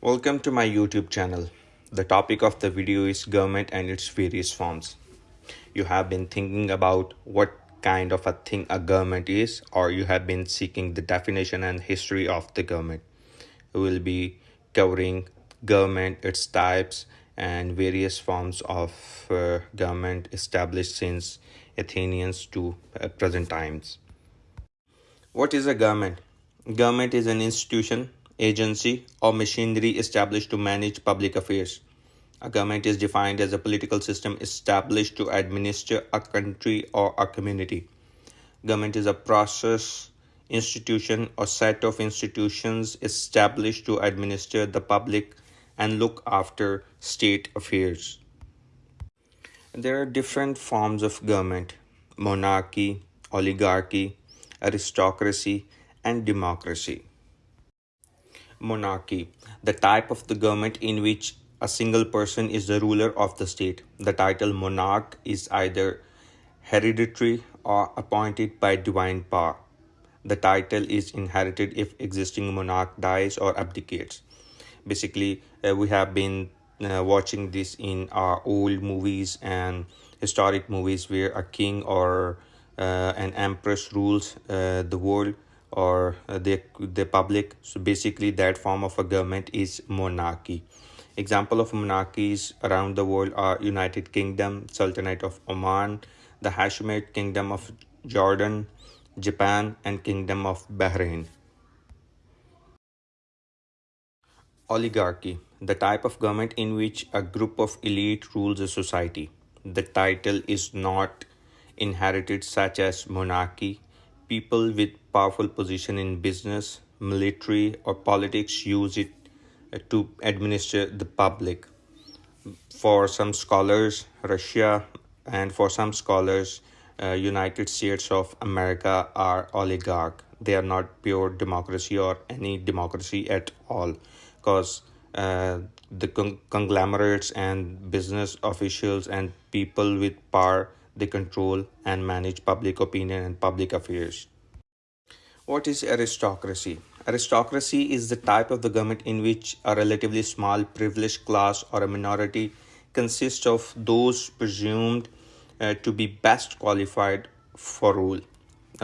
Welcome to my YouTube channel. The topic of the video is government and its various forms. You have been thinking about what kind of a thing a government is or you have been seeking the definition and history of the government. We will be covering government, its types and various forms of uh, government established since Athenians to uh, present times. What is a government? Government is an institution, agency, or machinery established to manage public affairs. A government is defined as a political system established to administer a country or a community. Government is a process, institution, or set of institutions established to administer the public and look after state affairs. There are different forms of government monarchy, oligarchy, aristocracy, and democracy. Monarchy, the type of the government in which a single person is the ruler of the state. The title monarch is either hereditary or appointed by divine power. The title is inherited if existing monarch dies or abdicates. Basically, uh, we have been uh, watching this in our old movies and historic movies where a king or uh, an empress rules uh, the world or uh, the the public so basically that form of a government is monarchy. Example of monarchies around the world are united kingdom sultanate of oman the hashemite kingdom of jordan japan and kingdom of bahrain. Oligarchy the type of government in which a group of elite rules a society. The title is not inherited such as monarchy people with powerful position in business military or politics use it uh, to administer the public. For some scholars russia and for some scholars uh, united states of america are oligarch. They are not pure democracy or any democracy at all because uh, the con- conglomerates and business officials and people with power they control and manage public opinion and public affairs. What is aristocracy? Aristocracy is the type of the government in which a relatively small privileged class or a minority consists of those presumed uh, to be best qualified for rule.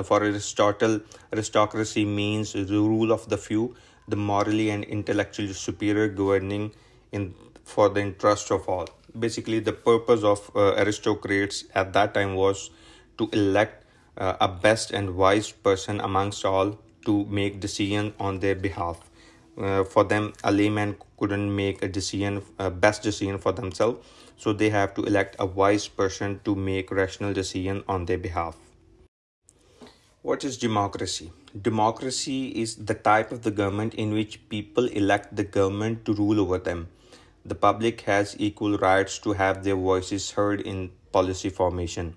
For Aristotle, aristocracy means the rule of the few, the morally and intellectually superior governing in for the interest of all basically the purpose of uh, aristocrats at that time was to elect uh, a best and wise person amongst all to make decision on their behalf. Uh, for them a layman couldn't make a decision a best decision for themselves so they have to elect a wise person to make rational decision on their behalf. What is democracy? Democracy is the type of the government in which people elect the government to rule over them the public has equal rights to have their voices heard in policy formation.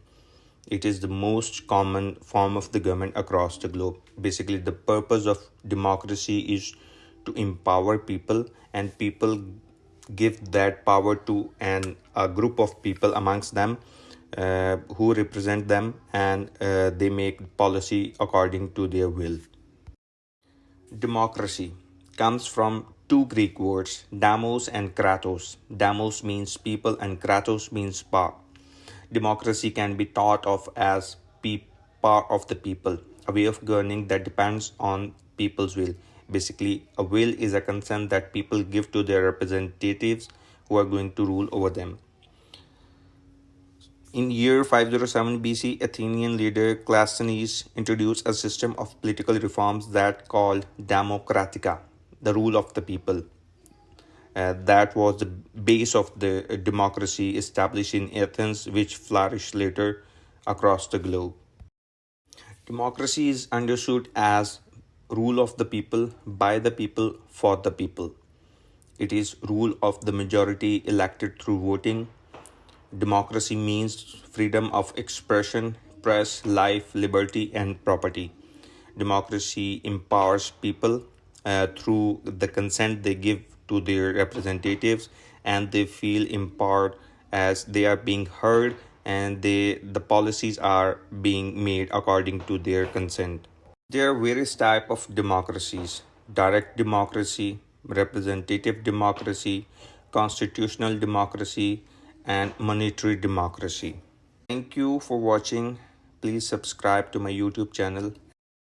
It is the most common form of the government across the globe. Basically, the purpose of democracy is to empower people, and people give that power to an a group of people amongst them uh, who represent them, and uh, they make policy according to their will. Democracy comes from two Greek words, demos and kratos. Demos means people and kratos means power. Democracy can be thought of as power of the people, a way of governing that depends on people's will. Basically, a will is a consent that people give to their representatives who are going to rule over them. In year 507 BC, Athenian leader Cleisthenes introduced a system of political reforms that called Democratica the rule of the people. Uh, that was the base of the democracy established in Athens, which flourished later across the globe. Democracy is understood as rule of the people, by the people, for the people. It is rule of the majority elected through voting. Democracy means freedom of expression, press, life, liberty, and property. Democracy empowers people uh, through the consent they give to their representatives and they feel empowered as they are being heard and they the policies are being made according to their consent there are various type of democracies direct democracy representative democracy, constitutional democracy, and monitory democracy. Thank you for watching. Please subscribe to my YouTube channel.